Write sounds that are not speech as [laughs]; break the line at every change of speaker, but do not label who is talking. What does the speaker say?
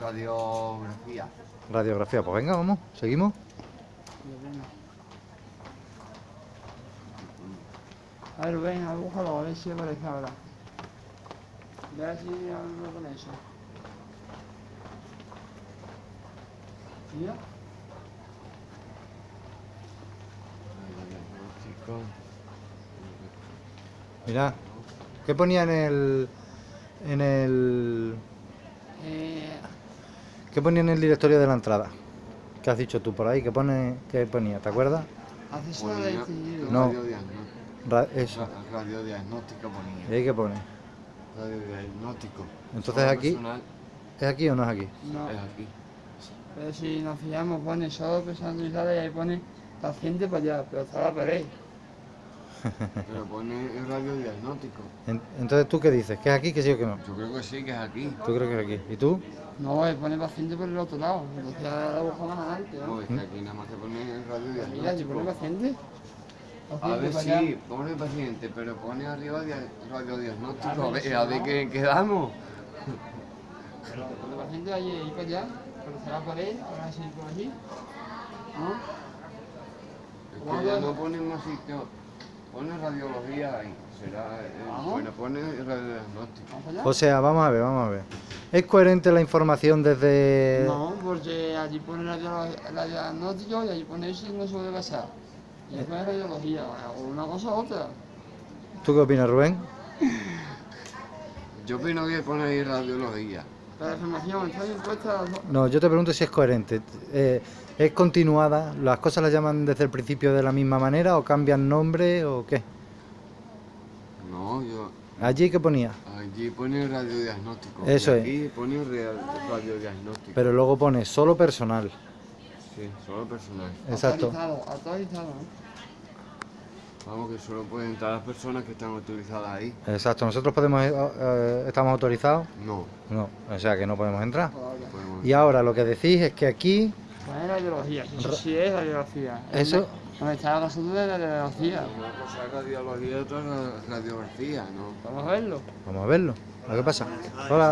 Radiografía.
Radiografía, pues venga, vamos, seguimos.
A ver, ven, a búscalo, a ver si aparece ahora. Ve así algo con eso. Mira.
Mira, ¿qué ponía en el. en el.
Eh,
¿Qué ponía en el directorio de la entrada? ¿Qué has dicho tú por ahí? ¿Qué, pone, qué ponía? ¿Te acuerdas?
acceso de
Ponía
decidido.
No. Ra- eso.
Ra- Radiodiagnóstico
¿Y
ponía.
ahí qué pone?
Radiodiagnóstico.
Entonces aquí-
personal
¿Es aquí o no es aquí?
No,
Es aquí.
pero si nos fijamos pone solo personas utilizadas y ahí pone paciente para allá, pero está la pared.
Pero pone el radiodiagnóstico.
En- Entonces, ¿tú qué dices? ¿Que es aquí, que sí o que no?
Yo creo que sí, que es aquí.
¿Tú crees que es aquí? ¿Y tú?
No, él pone paciente por el otro lado. Entonces la más adelante,
No,
¿no?
es que aquí nada más que pone el
Mira, si pone
radiodiagnóstico.
paciente.
A ver si
allá.
pone paciente, pero pone arriba dia- radiodiagnóstico. A ver, a ver qué quedamos.
Pero pone paciente ahí, ahí para allá, pero está la pared, ahora así por aquí. ¿No?
Es que ya no pone más sitio. Pone radiología ahí. Será. eh, bueno, pone radiodiagnóstico.
O sea, vamos a ver, vamos a ver. ¿Es coherente la información desde...?
No, porque allí pone radio- radiodiagnóstico y allí pone eso y no se puede pasar. Y ahí pone radiología, o una cosa u otra.
¿Tú qué opinas, Rubén? [laughs]
Yo opino que pone ahí radiología.
La información está bien puesta. no-
yo te pregunto si es coherente. Eh, ¿Es continuada? ¿Las cosas las llaman desde el principio de la misma manera o cambian nombre o qué?
No, yo.
¿Allí qué ponía?
Allí pone radiodiagnóstico.
Eso
y
es.
Aquí pone rea- radiodiagnóstico.
Pero luego pone solo personal.
Sí, solo personal.
Exacto.
Actualizado, actualizado, ¿no?
Vamos, que solo pueden entrar las personas que están autorizadas ahí.
Exacto. ¿Nosotros podemos, eh, eh, estamos autorizados?
No,
No, o sea que no podemos entrar.
Podemos.
Y ahora lo que decís es que aquí,
Pone radiología, eso sí es radiología.
Eso-
Donde está la de radiología.
Una cosa es radiología y otra es radiografía, ¿no?
Vamos a verlo.
vamos a verlo. ¿Qué pasa? Hola.